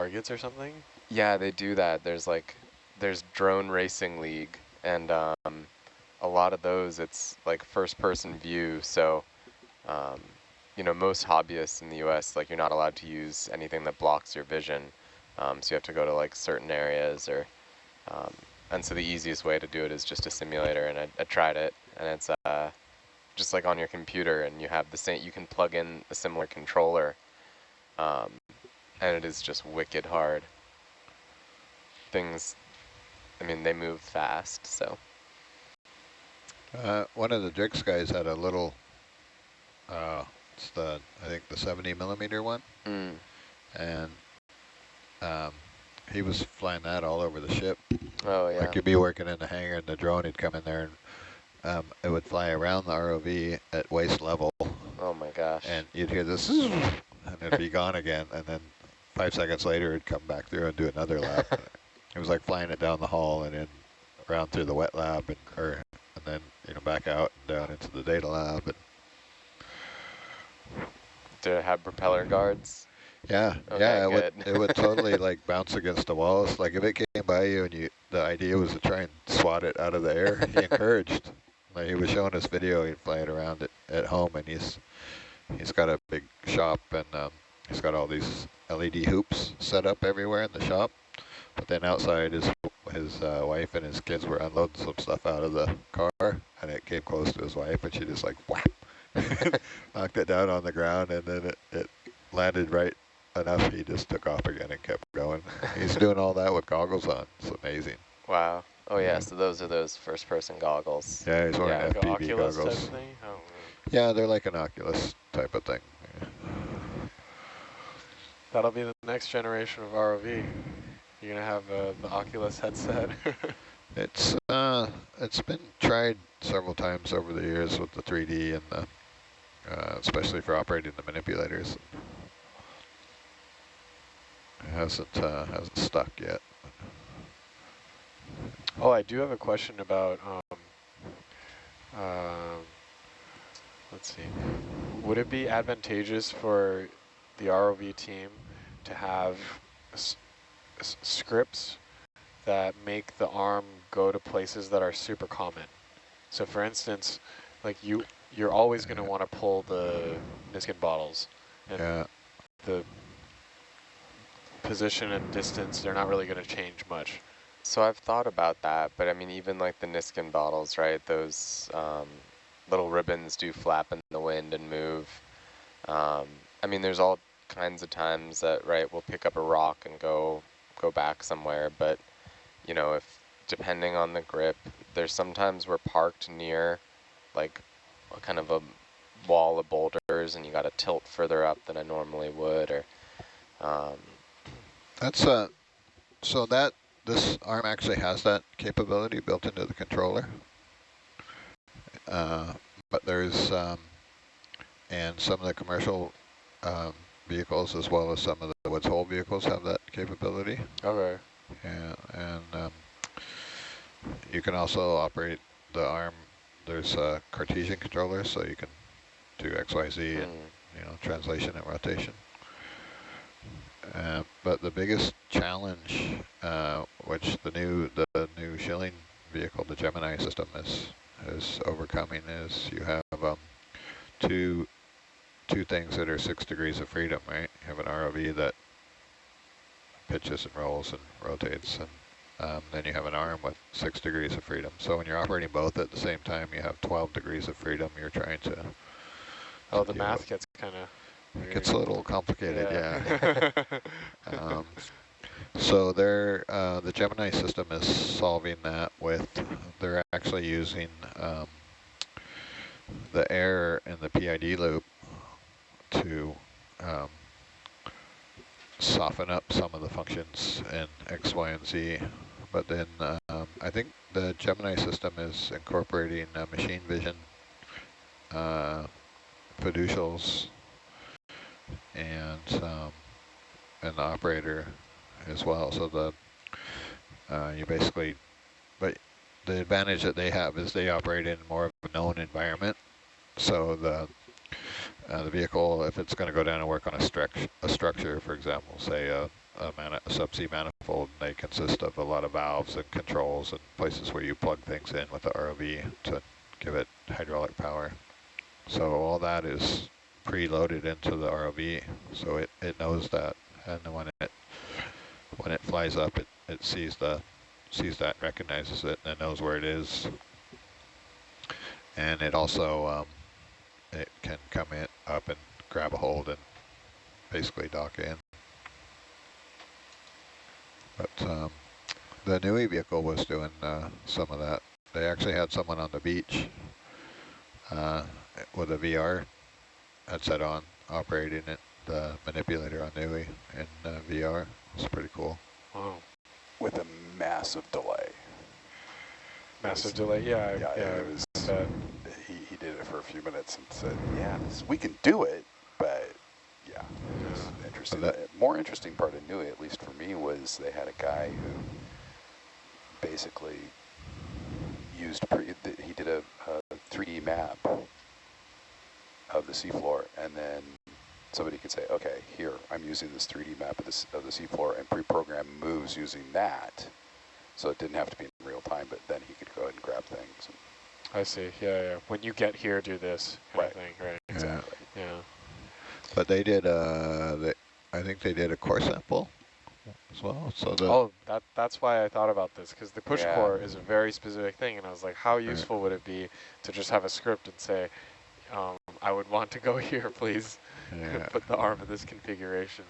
targets or something? Yeah, they do that. There's like, there's drone racing league, and um, a lot of those, it's like first person view. So, um, you know, most hobbyists in the U.S. like you're not allowed to use anything that blocks your vision. Um, so you have to go to like certain areas or, um, and so the easiest way to do it is just a simulator. And I, I tried it, and it's uh, just like on your computer, and you have the same. You can plug in a similar controller, um, and it is just wicked hard. Things, I mean, they move fast, so. Uh, one of the Drix guys had a little, uh, it's the, I think the 70 millimeter one. Mm. And um, he was flying that all over the ship. Oh, yeah. Like you'd be working in the hangar and the drone he'd come in there and um, it would fly around the ROV at waist level. Oh my gosh. And you'd hear this, and it'd be gone again. And then five seconds later, it'd come back through and do another lap. it was like flying it down the hall and then around through the wet lab and, or, and then, you know, back out and down into the data lab. And it have propeller guards? Yeah, Okay, yeah, it good. would, it would totally like bounce against the walls. Like if it came by you and you, the idea was to try and swat it out of the air, he encouraged. Like he was showing us video, he'd fly it around it at home and he's, he's got a big shop and um, he's got all these LED hoops set up everywhere in the shop. But then outside his, his uh, wife and his kids were unloading some stuff out of the car and it came close to his wife and she just like whap, knocked it down on the ground and then it, it landed right enough he just took off again and kept going. He's doing all that with goggles on. It's amazing. Wow. Oh yeah, Yeah. so those are those first person goggles. Yeah, he's wearing Yeah, Like FPV Oculus type goggles. thing? Oh, Yeah, they're like an Oculus type of thing. That'll be the next generation of ROV. You're gonna have uh, the Oculus headset. It's uh, it's been tried several times over the years with the 3D and the, uh, especially for operating the manipulators. It hasn't uh, hasn't stuck yet. oh, I do have a question about. Um, um, let's see. Would it be advantageous for the ROV team to have s s scripts that make the arm go to places that are super common? So, for instance, like you, you're always going to want to pull the Niskin bottles, and Yeah, the position and distance, they're not really going to change much. So I've thought about that, but I mean, even like the Niskin bottles, right? Those um, little ribbons do flap in the wind and move. Um, I mean, there's all kinds of times that, right, we'll pick up a rock and go go back somewhere, but you know, if depending on the grip, there's sometimes we're parked near like a kind of a wall of boulders and you got to tilt further up than I normally would, or um, that's uh, so that this arm actually has that capability built into the controller. Uh, but there's um, and some of the commercial um, vehicles as well as some of the Woods Hole vehicles have that capability. Okay. Yeah, and um, you can also operate the arm. There's a Cartesian controller, so you can do X, Y, Z, and mm, you know translation and rotation. Uh, but the biggest challenge, uh, which the new the new Schilling vehicle, the Gemini system, is is overcoming, is you have um, two two things that are six degrees of freedom, right? You have an ROV that pitches and rolls and rotates, and um, then you have an arm with six degrees of freedom. So when you're operating both at the same time, you have 12 degrees of freedom. You're trying to. Oh, the Yeah, math gets kind of. It gets a little complicated, yeah. um, so they're, uh, the Gemini system is solving that with, they're actually using um, the air in the PID loop to um, soften up some of the functions in X, Y, and Z. But then um, I think the Gemini system is incorporating uh, machine vision, uh, fiducials, and um, the operator as well. So the uh, you basically, but the advantage that they have is they operate in more of a known environment. So the uh, the vehicle, if it's going to go down and work on a, a structure, for example, say a, a, a subsea manifold. They consist of a lot of valves and controls and places where you plug things in with the ROV to give it hydraulic power. So all that is preloaded into the ROV, so it, it knows that. And when it when it flies up, it, it sees the sees that, recognizes it, and knows where it is. And it also um, it can come in up and grab a hold and basically dock in. But um, the NUI vehicle was doing uh, some of that. They actually had someone on the beach uh, with a VR headset on, operating it, the manipulator on NUI in uh, VR. It's pretty cool. Wow. With a massive delay. Massive delay. Yeah. Yeah, yeah it was. I bet. He, he did it for a few minutes and said, "Yeah, this, we can do it, but yeah, it was interesting." that- The more interesting part of NUI, at least for me, was they had a guy who basically used he did a, a 3D map of the seafloor, and then somebody could say, "Okay, here I'm using this 3D map of this of the seafloor and pre-program moves using that." So it didn't have to be in real time, but then he could go ahead and grab things. And I see. Yeah, yeah. When you get here, do this kind Right. of thing. Right. Exactly. Yeah. But they did, uh, they, I think they did a core sample as well. So the oh, that that's why I thought about this because the push Yeah. core is a very specific thing, and I was like, how Right. useful would it be to just have a script and say, um, I would want to go here, please. yeah, Put the arm in this configuration.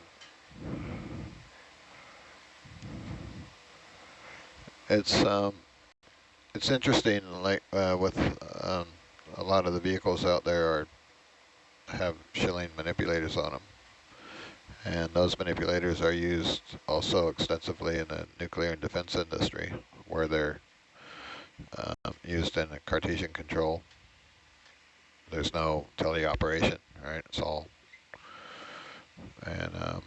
it's um, it's interesting. Like uh, with um, a lot of the vehicles out there are have Schilling manipulators on them, and those manipulators are used also extensively in the nuclear and defense industry, where they're um, used in a Cartesian control. There's no teleoperation, right? It's all, and um,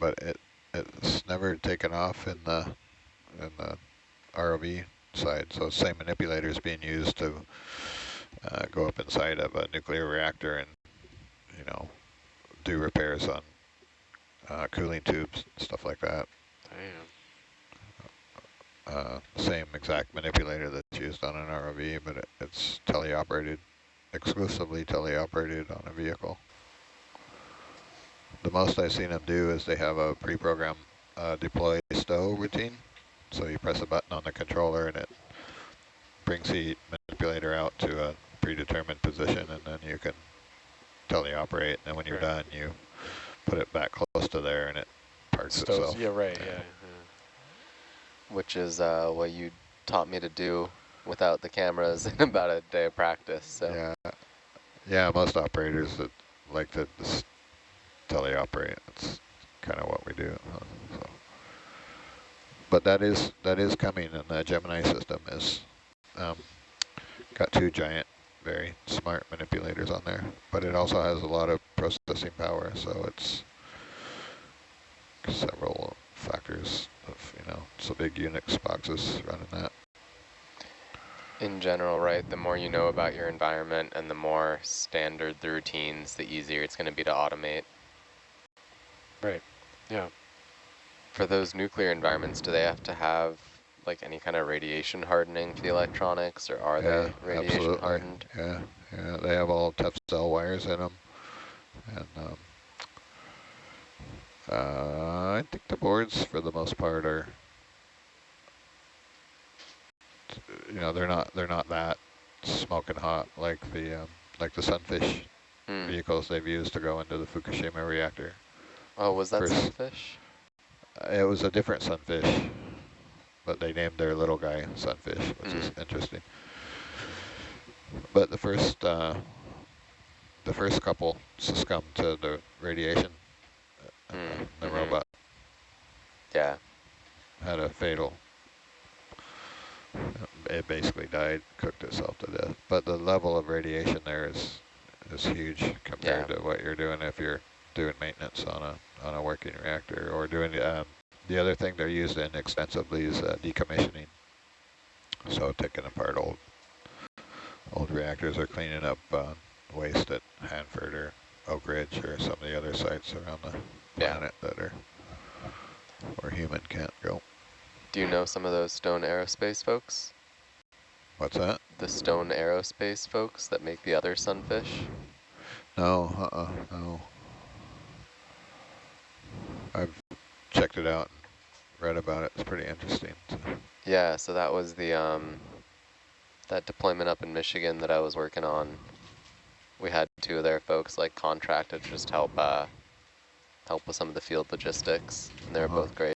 but it it's never taken off in the in the ROV side. So same manipulator is being used to uh, go up inside of a nuclear reactor and you know do repairs on uh, cooling tubes, stuff like that. Damn. Uh, same exact manipulator that's used on an ROV, but it, it's teleoperated, exclusively teleoperated on a vehicle. The most I've seen them do is they have a pre-programmed uh, deploy stow routine. So you press a button on the controller and it brings the manipulator out to a predetermined position and then you can teleoperate. And then when you're Right. done, you put it back close to there and it parks Stows, itself. yeah, right, Yeah. yeah. which is uh, what you taught me to do without the cameras in about a day of practice. So Yeah, yeah. Most operators that like to just teleoperate. That's kind of what we do. So. But that is that is coming, and the Gemini system is um, got two giant, very smart manipulators on there. But it also has a lot of processing power, so it's several factors of you know. It's a big Unix boxes running that. in general, right, the more you know about your environment and the more standard the routines, the easier it's going to be to automate. Right, yeah. For those nuclear environments, do they have to have like any kind of radiation hardening for the electronics, or are yeah, they radiation absolutely. hardened? Yeah, yeah, they have all tough cell wires in them, and um, uh, I think the boards for the most part are, you know, they're not they're not that smoking hot like the um, like the Sunfish Hmm. vehicles they've used to go into the Fukushima reactor. Oh, was that First- sunfish? It was a different Sunfish, but they named their little guy Sunfish, which is Mm. interesting. But the first, uh, the first couple succumbed to the radiation. Uh, Mm, The mhm. robot Yeah. had a fatal. It basically died, cooked itself to death. But the level of radiation there is is huge compared Yeah. to what you're doing if you're doing maintenance on a on a working reactor or doing um, the other thing they're used in extensively is uh, decommissioning. So taking apart old old reactors or cleaning up uh, waste at Hanford or Oak Ridge or some of the other sites around the Yeah. planet that are where human can't go. Do you know some of those Stone Aerospace folks? What's that? The Stone Aerospace folks that make the other sunfish? No, uh-uh, no. I've checked it out and read about it. It's pretty interesting. So. Yeah, so that was the um, that deployment up in Michigan that I was working on. We had two of their folks like contracted to just help uh, help with some of the field logistics, and they were Uh-huh. both great.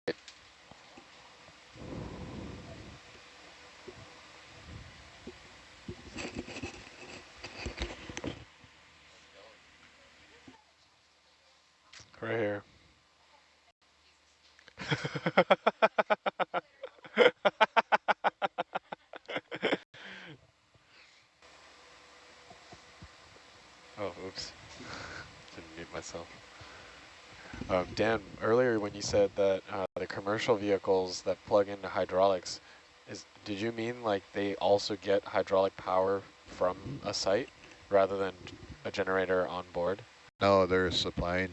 Right here. oh, oops. Didn't mute myself. Um, Dan, earlier when you said that uh, the commercial vehicles that plug into hydraulics, is did you mean like they also get hydraulic power from a site rather than a generator on board? No, they're supplying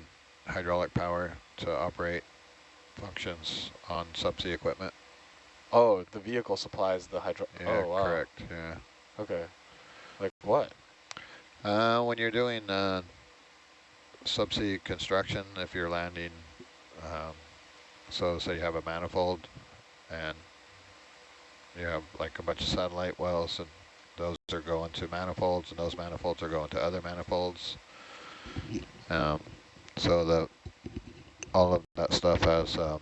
hydraulic power to operate functions on subsea equipment. Oh, the vehicle supplies the hydro. Yeah, oh, wow. correct. Yeah. Okay. Like what? Uh, when you're doing uh, subsea construction, if you're landing, um, so say you have a manifold and you have like a bunch of satellite wells and those are going to manifolds and those manifolds are going to other manifolds. Um, so the all of that stuff has um,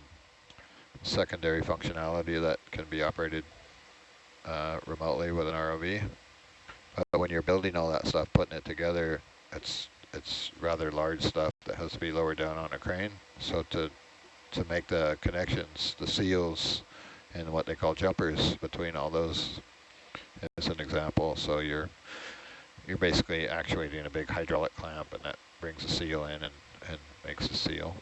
secondary functionality that can be operated uh, remotely with an ROV. But when you're building all that stuff, putting it together, it's it's rather large stuff that has to be lowered down on a crane. So to to make the connections, the seals, and what they call jumpers between all those is an example. So you're you're basically actuating a big hydraulic clamp, and that brings the seal in and and makes the seal.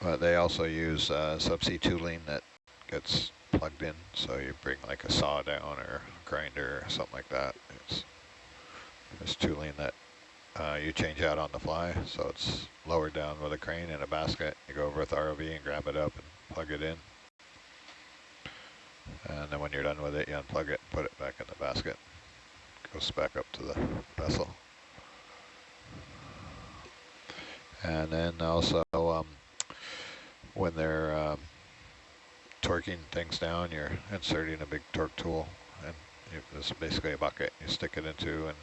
But they also use uh, subsea tooling that gets plugged in. So you bring like a saw down or a grinder or something like that. It's, it's tooling that uh, you change out on the fly. So it's lowered down with a crane in a basket. You go over with ROV and grab it up and plug it in. And then when you're done with it, you unplug it and put it back in the basket. Goes back up to the vessel. And then also, um, when they're um, torquing things down, you're inserting a big torque tool, and this basically a bucket you stick it into, and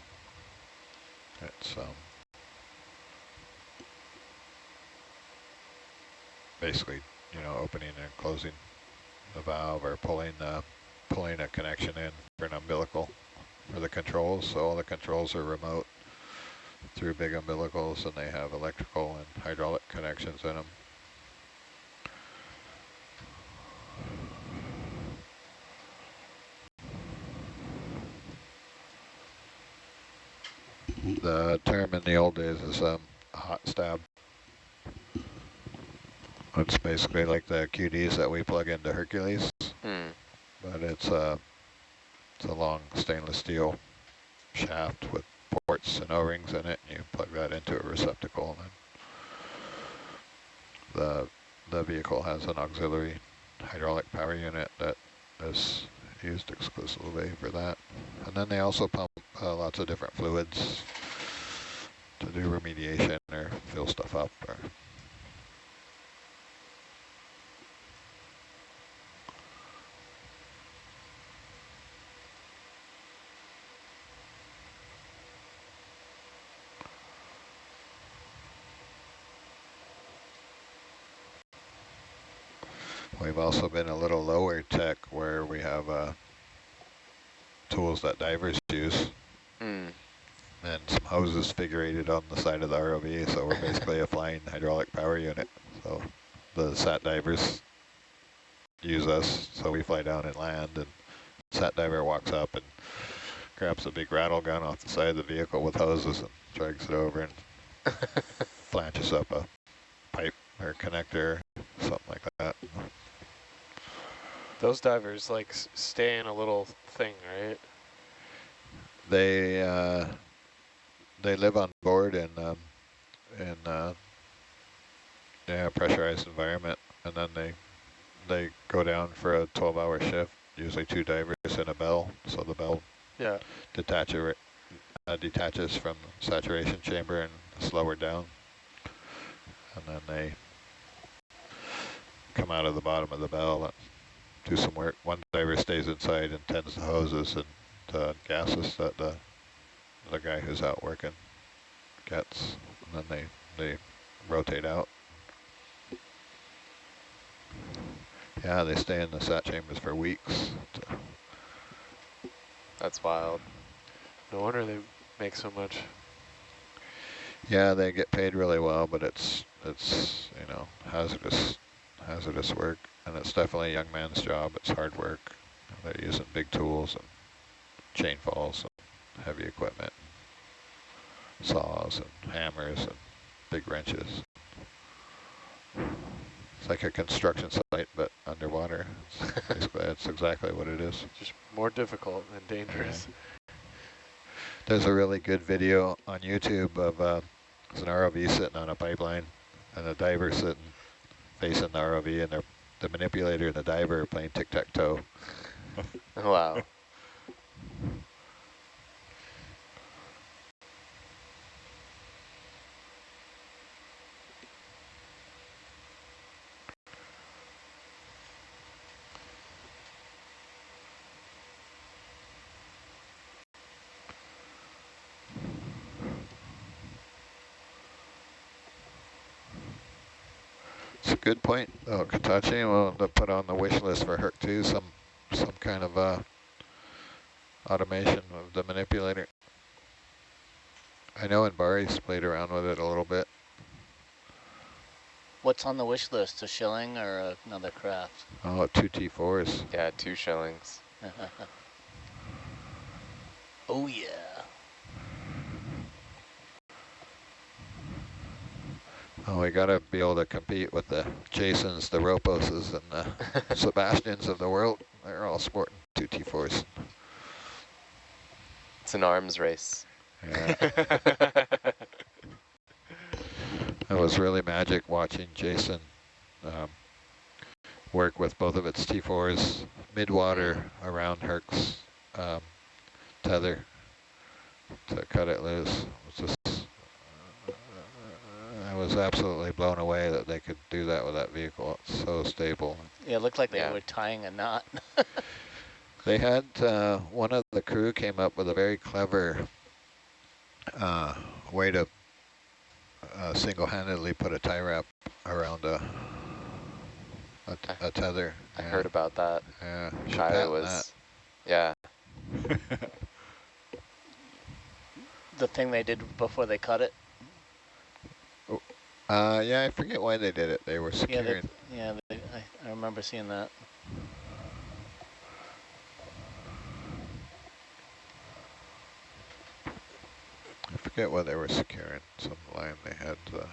it's um, basically, you know, opening and closing the valve or pulling uh, pulling a connection in for an umbilical for the controls. So all the controls are remote through big umbilicals, and they have electrical and hydraulic connections in them. The term in the old days is um, a hot stab. It's basically like the QDs that we plug into Hercules, Hmm. but it's a, it's a long stainless steel shaft with ports and O-rings in it. And you plug that into a receptacle and then the, the vehicle has an auxiliary hydraulic power unit that is used exclusively for that. And then they also pump uh, lots of different fluids to do remediation or fill stuff up. Or We've also been a little lower tech where we have uh, tools that divers use hoses figurated on the side of the ROV. So we're basically a flying hydraulic power unit. So the sat divers use us. So we fly down and land and sat diver walks up and grabs a big rattle gun off the side of the vehicle with hoses and drags it over and flanges up a pipe or connector, something like that. Those divers like s- stay in a little thing, right? They uh, they live on board in um, in uh, yeah pressurized environment, and then they they go down for a 12-hour shift. Usually two divers and a bell, so the bell Yeah. detacher uh, detaches from saturation chamber and slower down, and then they come out of the bottom of the bell and do some work. One diver stays inside and tends the hoses and uh, gases that the the guy who's out working gets, and then they they rotate out. Yeah, they stay in the sat chambers for weeks. That's wild. No wonder they make so much. Yeah, they get paid really well, but it's it's you know hazardous hazardous work, and it's definitely a young man's job. It's hard work. They're using big tools and chain falls heavy equipment, saws and hammers and big wrenches. It's like a construction site, but underwater. That's exactly what it is. Just more difficult and dangerous. There's a really good video on YouTube of uh, an ROV sitting on a pipeline and a diver sitting facing the ROV and they're, the manipulator and the diver are playing tic-tac-toe. Wow. Good point, oh, Katachi. We'll have to put on the wish list for Herc 2 some, some kind of uh, automation of the manipulator. I know MBARI's played around with it a little bit. What's on the wish list? A Schilling or another Kraft? Oh, two T4s. Yeah, two Schillings. oh yeah. Oh, we got to be able to compete with the Jasons, the ROPOSes, and the SuBastians of the world. They're all sporting two T4s. It's an arms race. Yeah. It was really magic watching Jason um, work with both of its T4s mid-water around Herc's um, tether to cut it loose. It was just, uh, I was absolutely blown away that they could do that with that vehicle. It's so stable. Yeah, it looked like they Yeah. were tying a knot. They had, uh, one of the crew came up with a very clever uh, way to uh, single-handedly put a tie wrap around a, a, t- a tether. I yeah. heard about that. Yeah, you should Kaya patent was, yeah, the thing they did before they cut it. Uh, yeah, I forget why they did it. They were Yeah, securing. they, yeah. They, I, I remember seeing that. I forget why they were securing. Some line they had. Uh,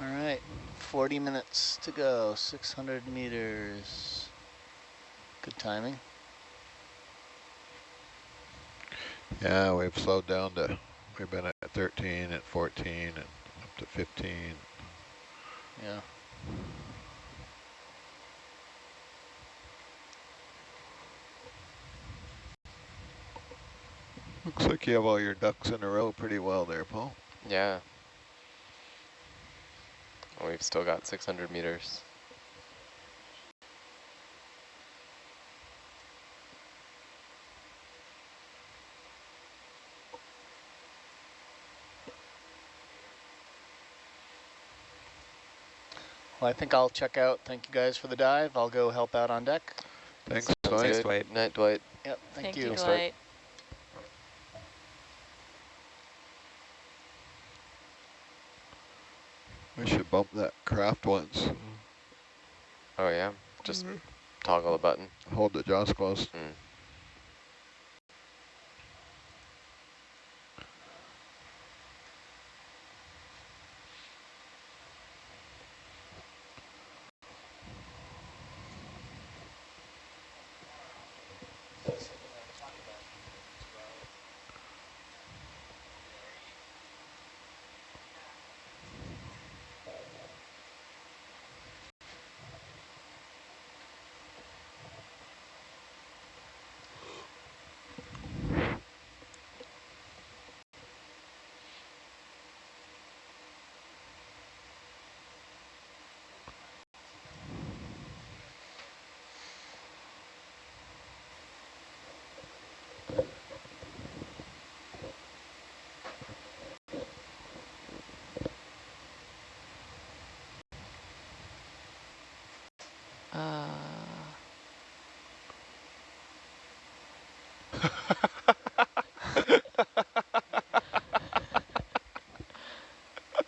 All right, 40 minutes to go, 600 meters. Good timing. yeah, we've slowed down to. We've been at 13, at 14, and up to 15. Yeah. Looks like you have all your ducks in a row pretty well there, Paul. yeah. Oh, We've still got 600 meters. Well, I think I'll check out. Thank you guys for the dive. I'll go help out on deck. Thanks, Sounds Dwight. good. Dwight. Night, Dwight. Yep, thank, Thank you. you, Dwight. Dwight. Bump that Kraft once. Oh yeah, just toggle the button. Hold the jaws closed. Mm.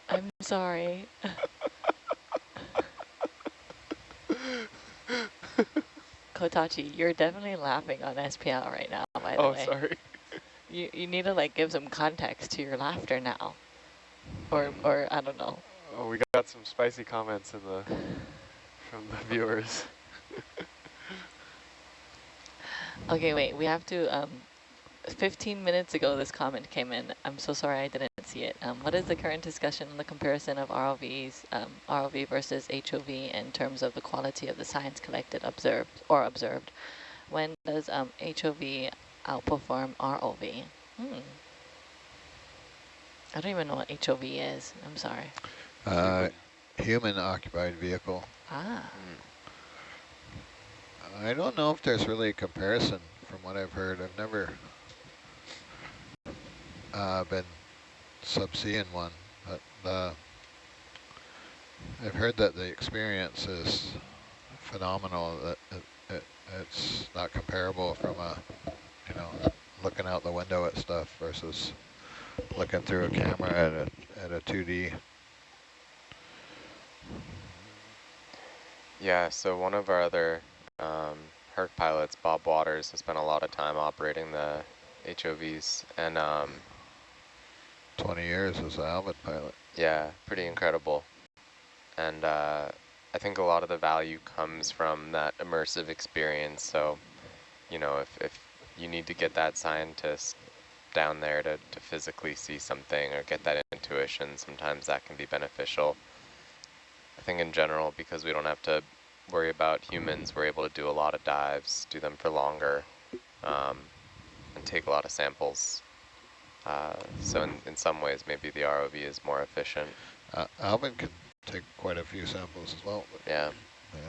I'm sorry. Kotachi, you're definitely laughing on SPL right now, by the oh, way. sorry. You, you need to like give some context to your laughter now. Or, or I don't know. Oh, we got some spicy comments in the from the viewers. Okay, wait, we have to, um, 15 minutes ago this comment came in. I'm so sorry I didn't see it. Um, what is the current discussion on the comparison of ROVs, um, ROV versus HOV in terms of the quality of the science collected, observed, or observed? When does um, HOV outperform ROV? Hmm. I don't even know what HOV is. I'm sorry. Uh, human occupied vehicle. Ah, I don't know if there's really a comparison from what I've heard. I've never uh, been subsea in one, but uh, I've heard that the experience is phenomenal. That it, it, it's not comparable from a, you know, looking out the window at stuff versus looking through a camera at a at a 2D. Yeah, so one of our other um, Herc pilots, Bob Waters, has spent a lot of time operating the HOVs, and um, 20 years as an Alvin pilot. yeah, pretty incredible. And uh, I think a lot of the value comes from that immersive experience. So, you know, if, if you need to get that scientist down there to, to physically see something or get that intuition, sometimes that can be beneficial. I think in general, because we don't have to worry about humans, we're able to do a lot of dives, do them for longer, um, and take a lot of samples. Uh, so in, in some ways, maybe the ROV is more efficient. Uh, Alvin can take quite a few samples as well. Yeah. yeah.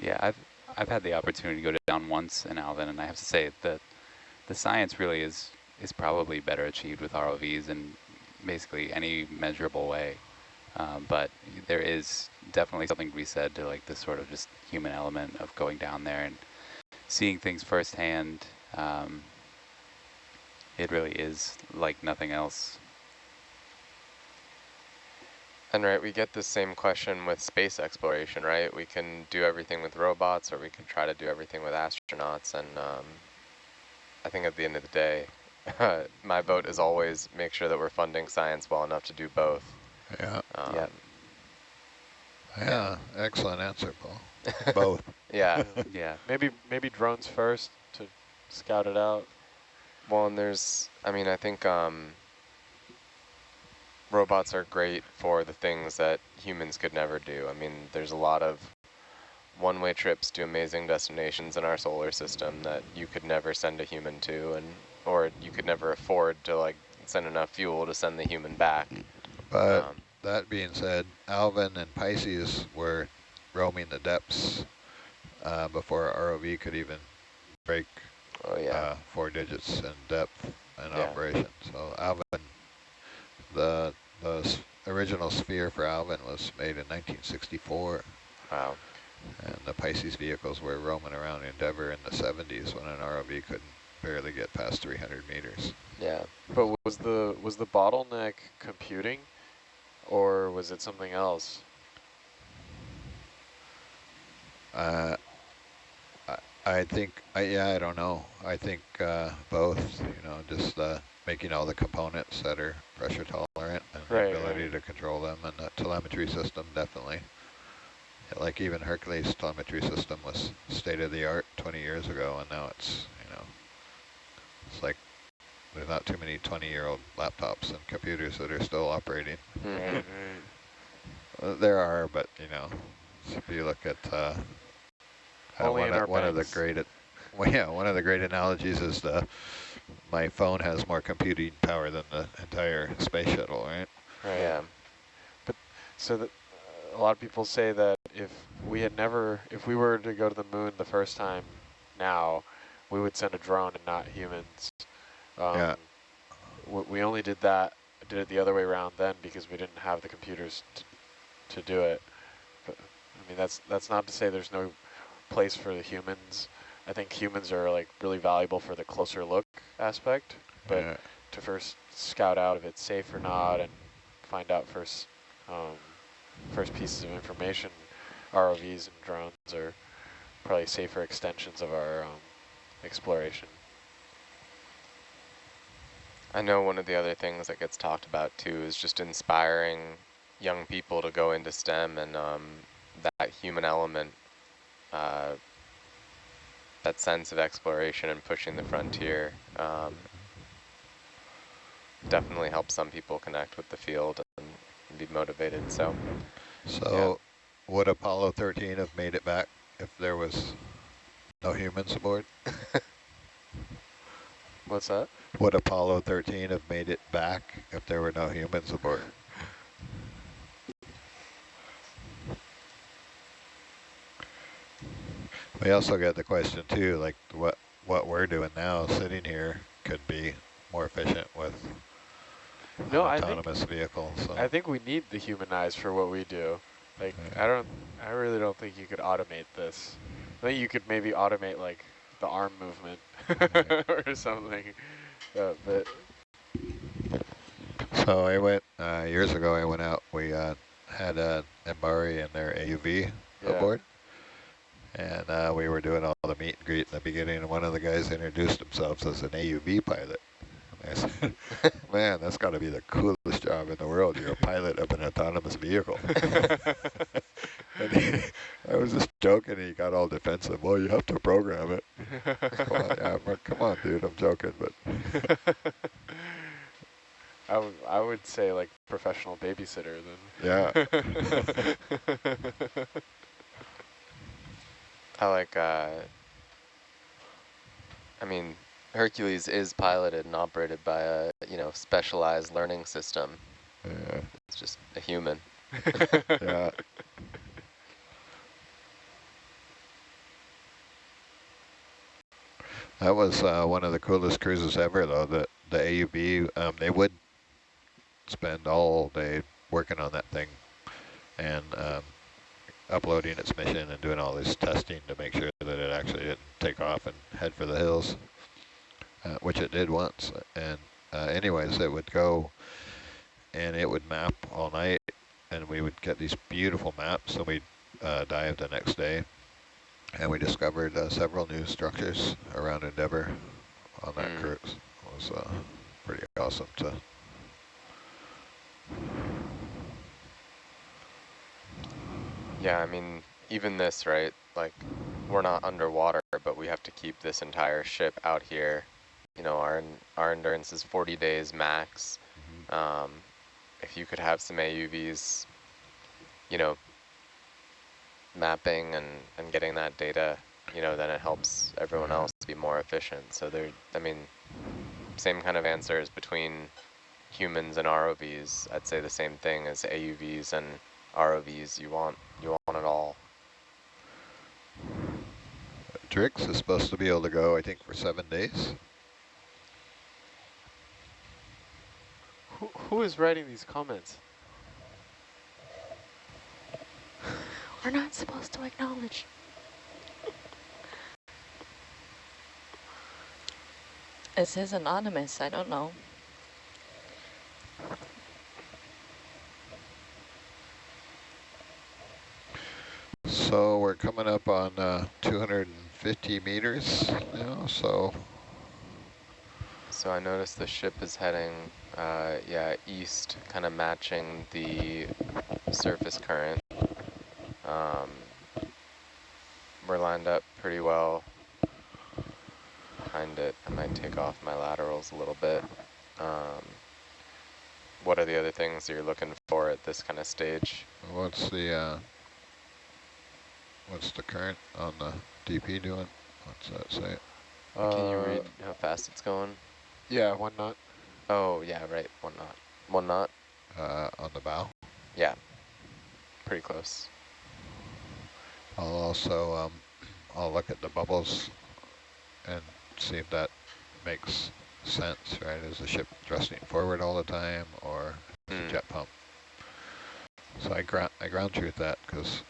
Yeah, I've I've had the opportunity to go down once in Alvin, and I have to say that the science really is is probably better achieved with ROVs in basically any measurable way. Um, but there is definitely something to be said to like this sort of just human element of going down there and seeing things firsthand. Um, it really is like nothing else. And right, we get the same question with space exploration, right? We can do everything with robots or we can try to do everything with astronauts. And um, I think at the end of the day, my vote is always make sure that we're funding science well enough to do both. Yeah. Um, Yeah. Yeah. Excellent answer, Paul. Both. Yeah. Yeah. Maybe maybe drones first to scout it out. Well, and there's, I mean, I think um, robots are great for the things that humans could never do. I mean, there's a lot of one-way trips to amazing destinations in our solar system that you could never send a human to, and or you could never afford to like send enough fuel to send the human back. But Um, that being said, Alvin and Pisces were roaming the depths uh, before ROV could even break oh yeah, uh, four digits in depth and Yeah. operation. So Alvin, the the s- original sphere for Alvin was made in 1964, wow. and the Pisces vehicles were roaming around Endeavour in the 70s when an ROV couldn't barely get past 300 meters. Yeah. But was the was the bottleneck computing, or was it something else? Uh, I, I think, I, yeah, I don't know. I think uh, both, you know, just uh, making all the components that are pressure tolerant and the ability right. to control them and the telemetry system definitely. Like even Hercules telemetry system was state of the art 20 years ago and now it's, you know, it's like there's not too many 20 year old laptops and computers that are still operating. Mhm. Uh, There are, but you know, if you look at uh, Only one, in of, one of the banks. great, well, yeah, one of the great analogies is the my phone has more computing power than the entire space shuttle, right? Right. Yeah. So that uh, a lot of people say that if we had never, if we were to go to the moon the first time now, we would send a drone and not humans. Um, Yeah. We only did that, did it the other way around then because we didn't have the computers to, to do it. But I mean, that's that's not to say there's no place for the humans I think humans are like really valuable for the closer look aspect, but Yeah. to first scout out if it's safe or not and find out first um, first pieces of information, ROVs and drones are probably safer extensions of our um, exploration. I know one of the other things that gets talked about too is just inspiring young people to go into STEM and um, that human element, uh, that sense of exploration and pushing the frontier um, definitely helps some people connect with the field and be motivated. So So would Apollo 13 have made it back if there was no humans aboard? What's that? Would Apollo 13 have made it back if there were no humans aboard? We also got the question too, like what what we're doing now, sitting here, could be more efficient with No, an I think autonomous vehicle. So I think we need the human eyes for what we do. Like Yeah. I don't, I really don't think you could automate this. I think you could maybe automate like the arm movement or something. Uh, but So I went, uh, years ago I went out, we uh, had uh, MBARI and their AUV Yeah. aboard. And uh, we were doing all the meet and greet in the beginning, and one of the guys introduced himself as an AUV pilot. And I said, man, that's got to be the coolest job in the world. You're a pilot of an autonomous vehicle. and he, I was just joking, and he got all defensive. Well, you have to program it. come, on, yeah, I'm like, come on, dude, I'm joking, but I would, I would say like professional babysitter then. yeah. I like, uh, I mean, Hercules is piloted and operated by a, you know, specialized learning system. yeah. It's just a human. Yeah. That was uh, one of the coolest cruises ever, though. The the AUV, um, they would spend all day working on that thing and um, uploading its mission and doing all this testing to make sure that it actually didn't take off and head for the hills, uh, which it did once. And uh, anyways, it would go and it would map all night and we would get these beautiful maps and we'd uh, dive the next day and we discovered uh, several new structures around Endeavour on that Mm. cruise. It was uh, pretty awesome to Yeah, I mean, even this, right? Like, we're not underwater, but we have to keep this entire ship out here. You know, our our endurance is 40 days max. Um, if you could have some AUVs, you know, mapping and, and getting that data, you know, then it helps everyone mm-hmm. else be more efficient. So there, I mean, same kind of answers between humans and ROVs. I'd say the same thing as AUVs and ROVs. You want you want it all. Drix is supposed to be able to go, I think, for seven days. who, who is writing these comments? We're not supposed to acknowledge. It says anonymous. I don't know. So we're coming up on uh, 250 meters now, so So I noticed the ship is heading, uh, yeah, east, kind of matching the surface current. Um, we're lined up pretty well behind it. I might take off my laterals a little bit. Um, what are the other things you're looking for at this kind of stage? what's the uh, what's the current on the DP doing? What's that say? Can you Uh, read how fast it's going? Yeah, one knot. Oh, yeah, right, one knot. One knot? Uh, on the bow. Yeah, pretty close. I'll also um, I'll look at the bubbles and see if that makes sense. Right? Is the ship thrusting forward all the time, or is Hmm. it jet pump? So I ground I ground truth that because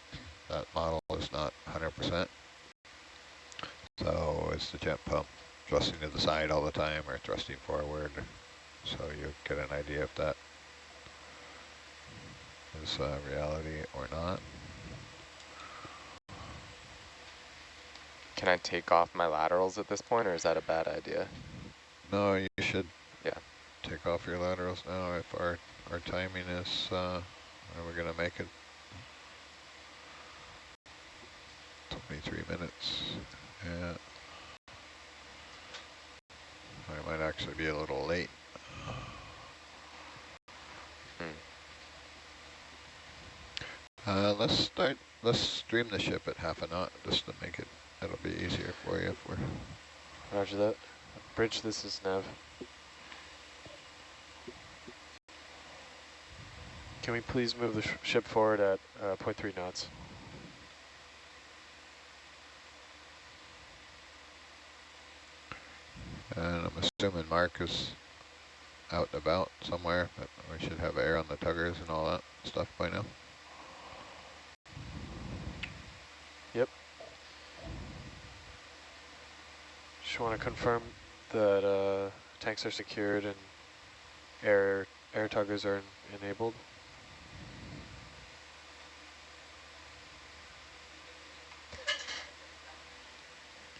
that model is not 100%. So is the jet pump thrusting to the side all the time or thrusting forward? So you get an idea if that is uh, reality or not. Can I take off my laterals at this point, or is that a bad idea? No, you should Yeah. take off your laterals now if our, our timing is, uh, are we gonna make it? 23 minutes, yeah. I might actually be a little late. Hmm. Uh, let's start, let's stream the ship at half a knot just to make it, it'll be easier for you if we're, Roger that. Bridge, this is Nev. Can we please move the sh ship forward at uh, 0.3 knots? and I'm assuming Mark is out and about somewhere, but we should have air on the tuggers and all that stuff by now. Just want to confirm that uh, tanks are secured and air air tuggers are en enabled.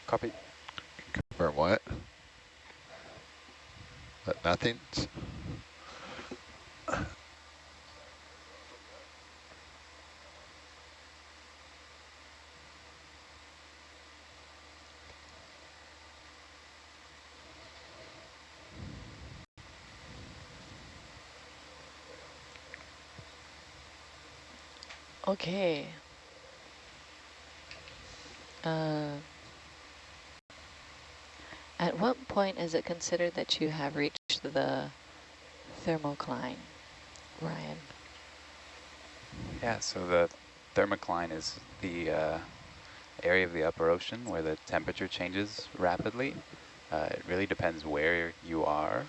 Copy. Confirm what? That nothing's? Okay. Uh, at what point is it considered that you have reached the thermocline, Ryan? Yeah, so the thermocline is the uh, area of the upper ocean where the temperature changes rapidly. Uh, it really depends where you are,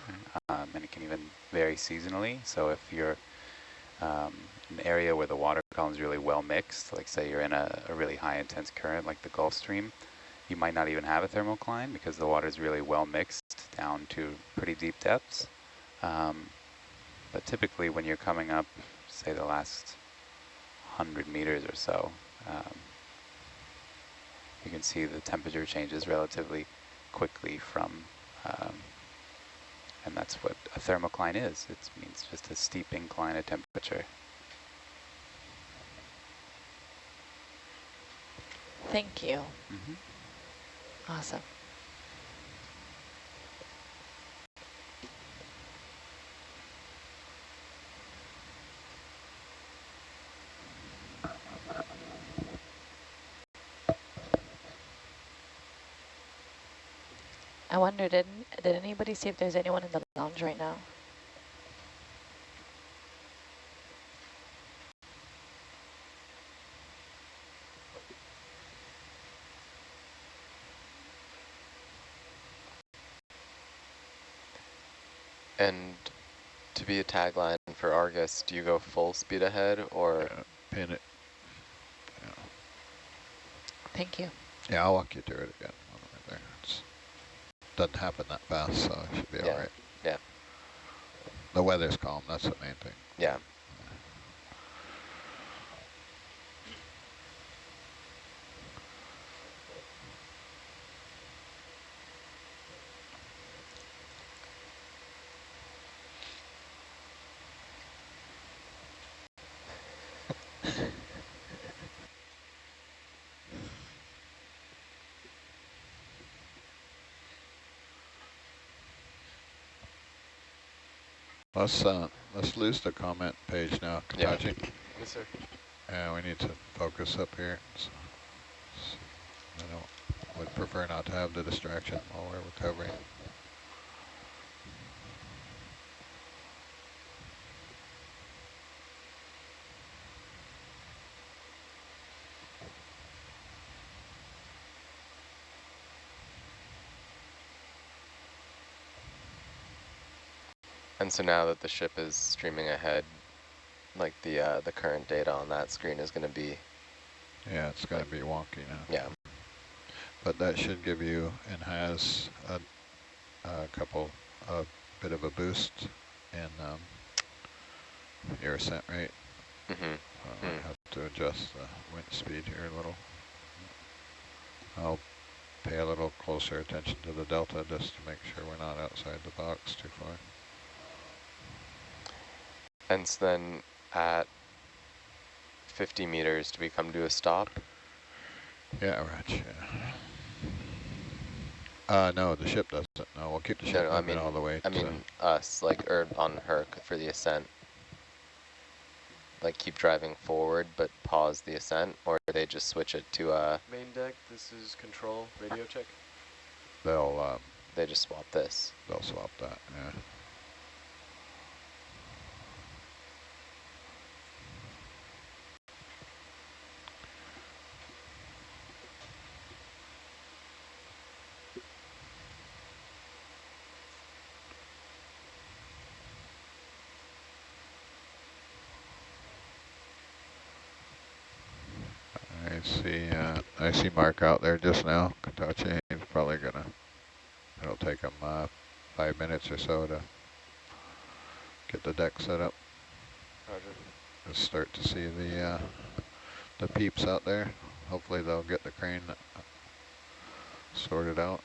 um, and it can even vary seasonally. So if you're um, an area where the water column is really well mixed, like say you're in a, a really high intense current like the Gulf Stream, you might not even have a thermocline because the water is really well mixed down to pretty deep depths. Um, but typically when you're coming up, say the last 100 meters or so, um, you can see the temperature changes relatively quickly from, um, and that's what a thermocline is. It means just a steep incline of temperature. Thank you. Mm -hmm. Awesome. I wonder, did, did anybody see if there's anyone in the lounge right now? And to be a tagline for Argus, do you go full speed ahead or? Yeah, pin it. Yeah. Thank you. yeah, I'll walk you through it again. while we're there. It's, doesn't happen that fast, so it should be Yeah. all right. Yeah. The weather's calm, that's the main thing. Yeah. Let's uh, let's lose the comment page now, Yeah. Yes, sir. Yeah, we need to focus up here. So, so I don't, would prefer not to have the distraction while we're recovering. And so now that the ship is streaming ahead, like the uh, the current data on that screen is going to be, Yeah, it's gonna be wonky now. yeah, But that should give you and has a, a couple, a bit of a boost in um, your ascent rate. Mm-hmm. Uh, I Hmm. have to adjust the wind speed here a little. I'll pay a little closer attention to the delta just to make sure we're not outside the box too far. And then at 50 meters, do we come to a stop? Yeah, right, yeah. Uh, no, the ship doesn't. No, we'll keep the ship no, I mean- all the way I to, mean us, like, or on her for the ascent. Like keep driving forward, but pause the ascent, or they just switch it to, uh, Main deck, this is control, radio check. they'll, um, they just swap this. they'll swap that, yeah. I see, uh, I see Mark out there just now, Katachi, he's probably gonna, it'll take him, uh, five minutes or so to get the deck set up. Roger. Just start to see the, uh, the peeps out there. Hopefully they'll get the crane uh, sorted out.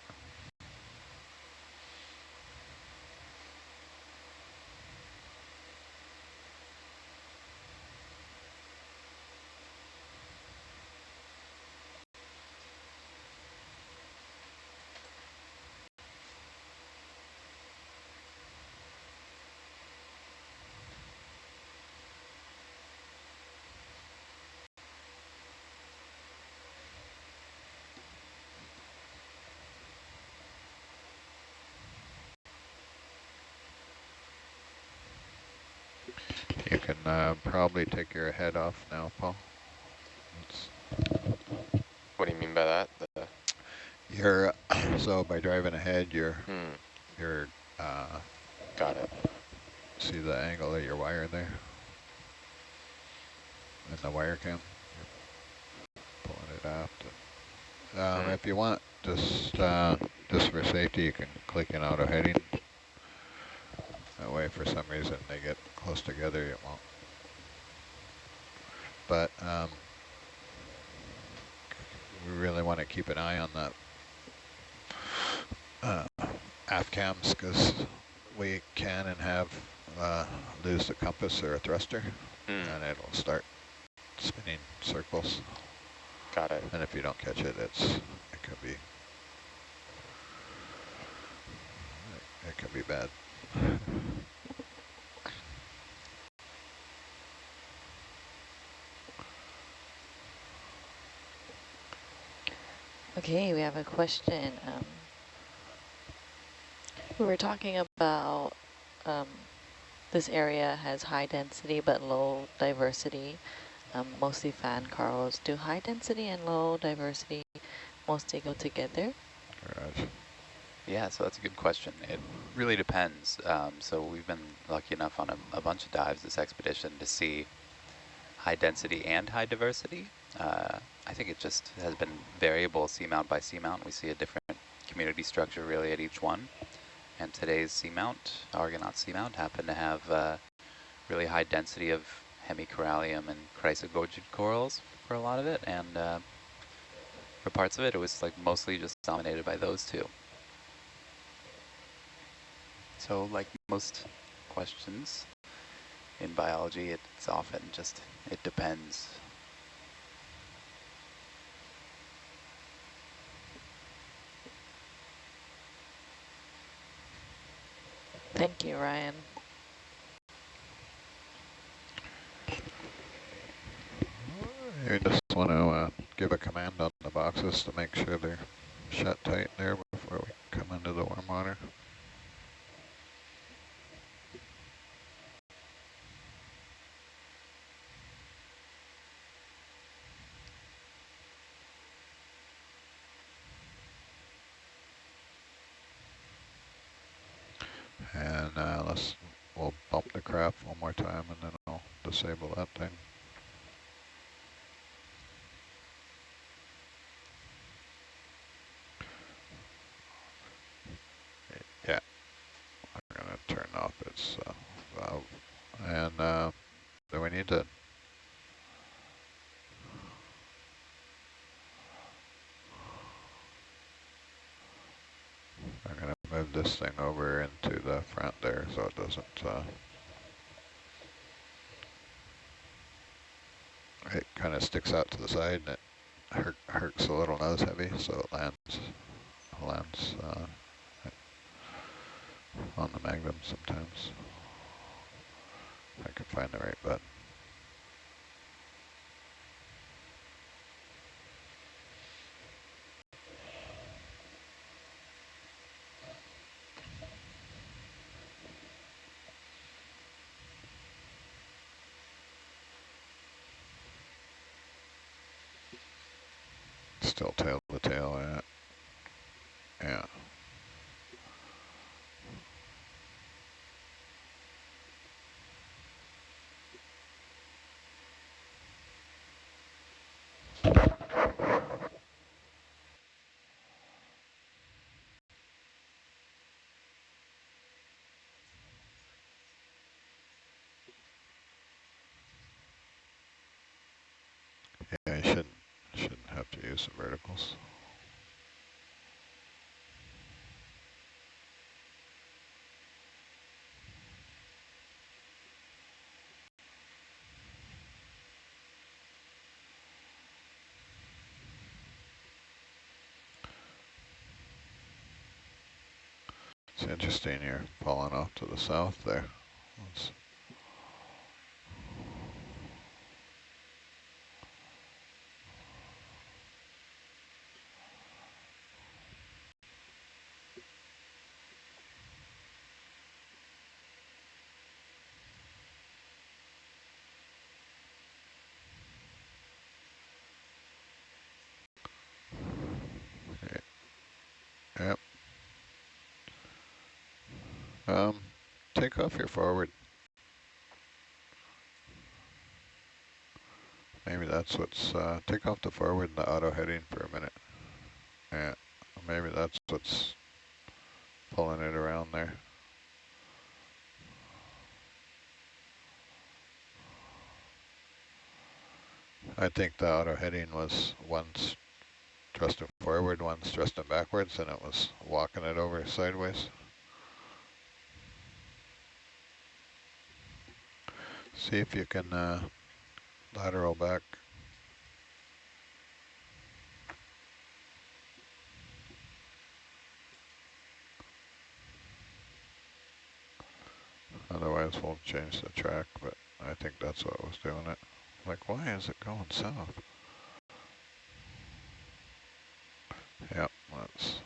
You can uh, probably take your head off now, Paul. It's What do you mean by that? The, you're so by driving ahead, you're hmm, you're uh, got it. see the angle of your wire there in the wire cam. You're pulling it out. Um, Hmm. If you want, just uh, just for safety, you can click in auto heading. That way, for some reason, they get close together, it won't. But um, we really want to keep an eye on the uh, aft cams because we can and have uh, lose the compass or a thruster, Hmm, and it'll start spinning circles. got it. And if you don't catch it, it's it could be it could be bad. Okay, we have a question. Um, we were talking about um, this area has high density but low diversity, um, mostly fan corals. Do high density and low diversity mostly go together? Garage. Yeah, so that's a good question. It really depends. Um, so we've been lucky enough on a, a bunch of dives this expedition to see high density and high diversity. Uh, I think it just has been variable seamount by seamount. We see a different community structure really at each one. And today's seamount, Argonaut seamount, happened to have uh, really high density of hemicorallium and chrysogorgid corals for a lot of it. And uh, for parts of it, it was like mostly just dominated by those two. So like most questions in biology, it's often just, it depends. Thank you, Ryan. You just want to uh, give a command on the boxes to make sure they're shut tight there before we come into the warm water. disable that thing. Yeah, I'm going to turn off its uh, valve. And uh, do we need to I'm going to move this thing over into the front there so it doesn't uh, kind of sticks out to the side and it hurt, hurts a little nose heavy so it lands lands uh, on the magnum sometimes. I can find the right button. Still tail the tail at. Yeah. Yeah, you shouldn't shouldn't have to use the verticals. It's interesting you're falling off to the south there. Let's Yep. Um, take off your forward. Maybe that's what's, uh, take off the forward and the auto heading for a minute. Yeah, maybe that's what's pulling it around there. I think the auto heading was once thrusting forward, one's thrusting backwards, and it was walking it over sideways. See if you can uh, lateral back. Otherwise we'll change the track, but I think that's what was doing it. Like, why is it going south? Yep, that's.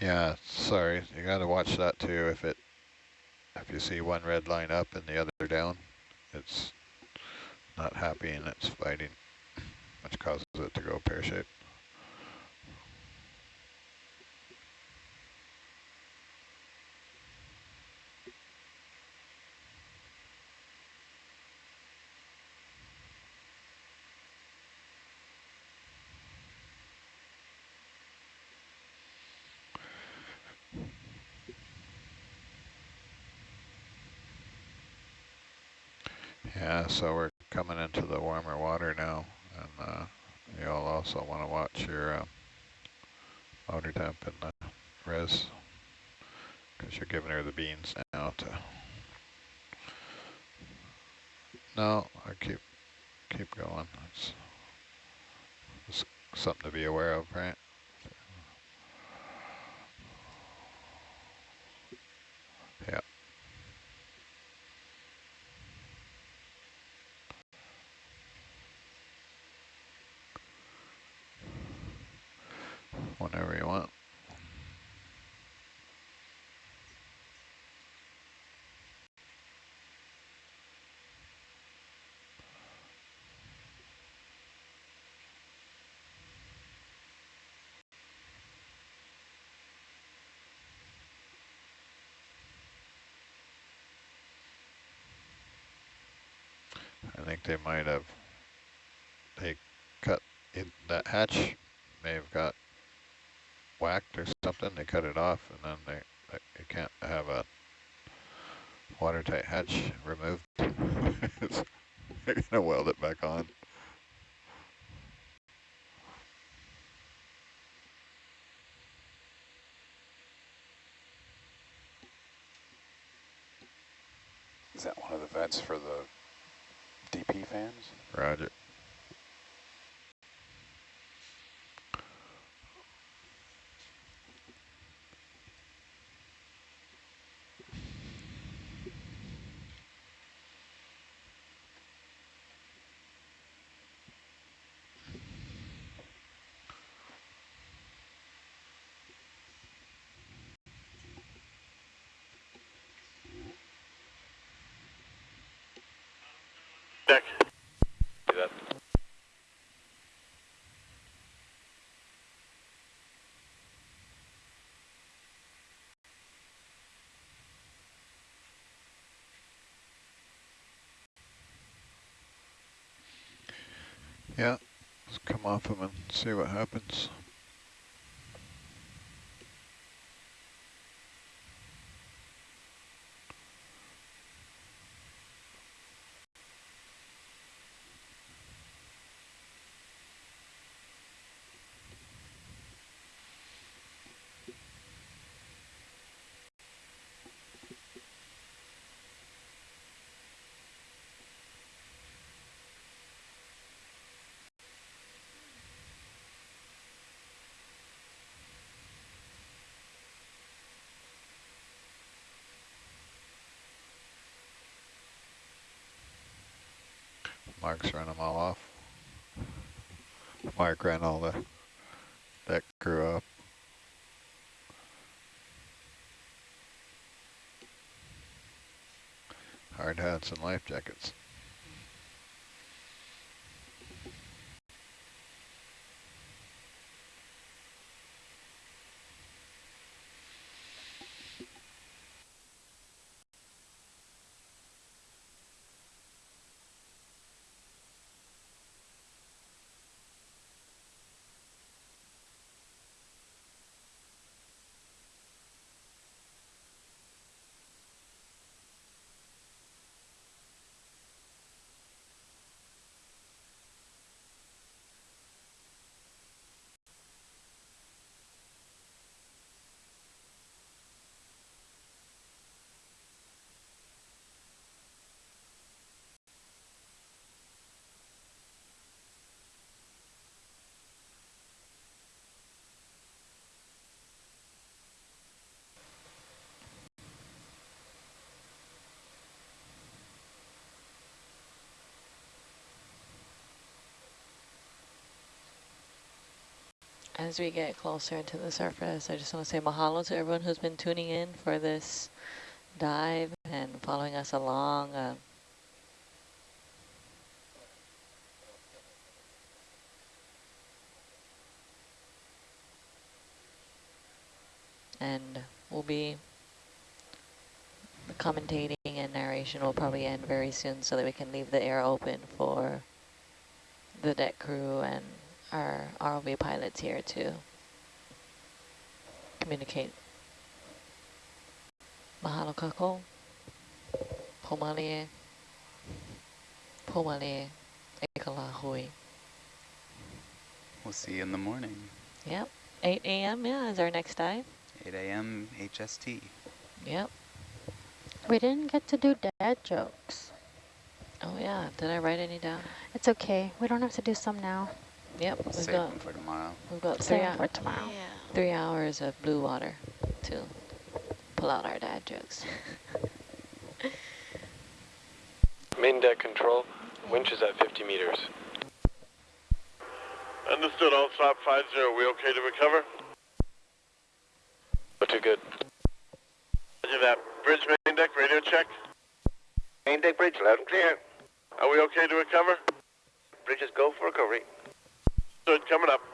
Yeah, sorry, you got to watch that too. If it, if you see one red line up and the other down, it's not happy and it's fighting, which causes it to go pear shaped. Yeah, so we're coming into the warmer water now, and uh, you'll also want to watch your uh, motor temp and the res, because you're giving her the beans now to. No, I keep keep going. It's, it's something to be aware of, right? Yeah. Whenever you want. I think they might have, they cut in that hatch may have got whacked or something. They cut it off and then they, they you can't have a watertight hatch removed. They're gonna weld it back on. Is that one of the vents for the DP fans? Roger. Yeah, let's come off them and see what happens. Mark's run them all off. Mark ran all the deck crew up. Hard hats and life jackets. As we get closer to the surface, I just want to say mahalo to everyone who's been tuning in for this dive and following us along. Uh, and we'll be commentating and narration will probably end very soon so that we can leave the air open for the deck crew and our ROV pilots here to communicate. Mahalo kako. Pomalie. Pomalie. Ekalahui. We'll see you in the morning. Yep. 8 a.m. Yeah, is our next dive. 8 a.m. HST. Yep. We didn't get to do dad jokes. Oh yeah. Did I write any down? It's okay. We don't have to do some now. Yep. We've Save got them for tomorrow. we've got three, them for tomorrow. three hours of blue water to pull out our dad jokes. Main deck control. Winch is at 50 meters. Understood. All stop 50. We okay to recover? Oh, too good. Roger that. Bridge main deck, radio check. Main deck bridge, loud and clear. Are we okay to recover? Bridges go for recovery. Coming up.